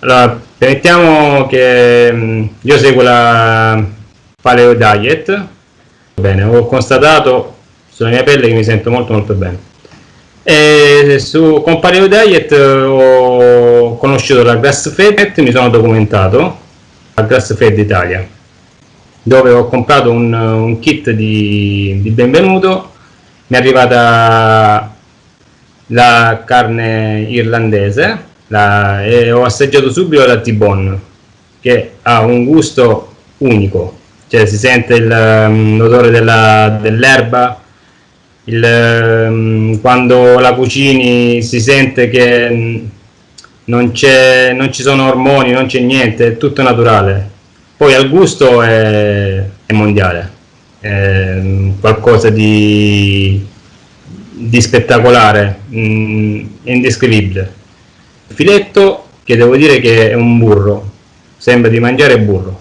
Allora, permettiamo che mm, io seguo la Paleo Diet, bene, ho constatato sulla mia pelle che mi sento molto molto bene. E su, con Paleo Diet ho conosciuto la Grass Fed mi sono documentato, la Grass Fed Italia, dove ho comprato un, un kit di, di benvenuto, mi è arrivata la carne irlandese la, e ho assaggiato subito la T-Bone che ha un gusto unico. Cioè si sente mm, l'odore dell'erba um, quando la cucini si sente che mm, non, non ci sono ormoni, non c'è niente, è tutto naturale. Poi al gusto è, è mondiale. È mm, qualcosa di, di spettacolare, indescrivibile filetto che devo dire che è un burro. Sembra di mangiare burro.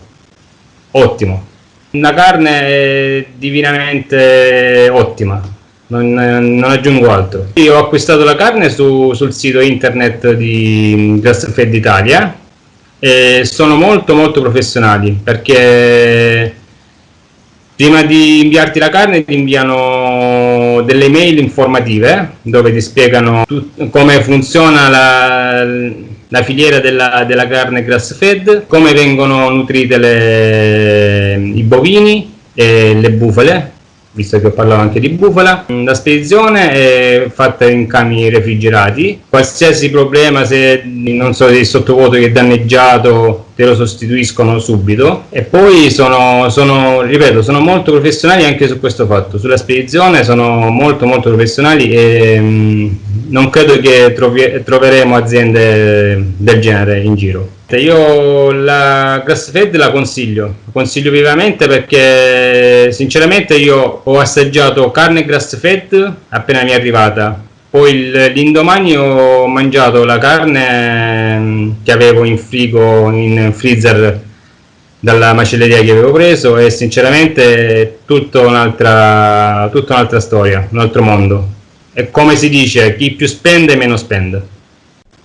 Ottimo. Una carne è divinamente ottima. Non, non, aggiungo altro. Io ho acquistato la carne su, sul sito internet di Grassfed Italia e sono molto molto professionali perché prima di inviarti la carne ti inviano delle mail informative dove ti spiegano come funziona la, la filiera della, della, carne grass fed, come vengono nutrite le, i bovini e le bufale visto che ho parlato anche di bufala. La spedizione è fatta in camion refrigerati, qualsiasi problema se non so il sottovuoto che è danneggiato te lo sostituiscono subito. E poi sono, sono, ripeto, sono molto professionali anche su questo fatto, sulla spedizione sono molto molto professionali e mh, mm, non credo che trovi, troveremo aziende del genere in giro. Io la grass fed la consiglio, consiglio vivamente perché sinceramente io ho assaggiato carne grass fed appena mi è arrivata, poi l'indomani ho mangiato la carne mm, che avevo in frigo, in freezer dalla macelleria che avevo preso e sinceramente è tutta un'altra, un'altra storia, un altro mondo. E come si dice, chi più spende meno spende.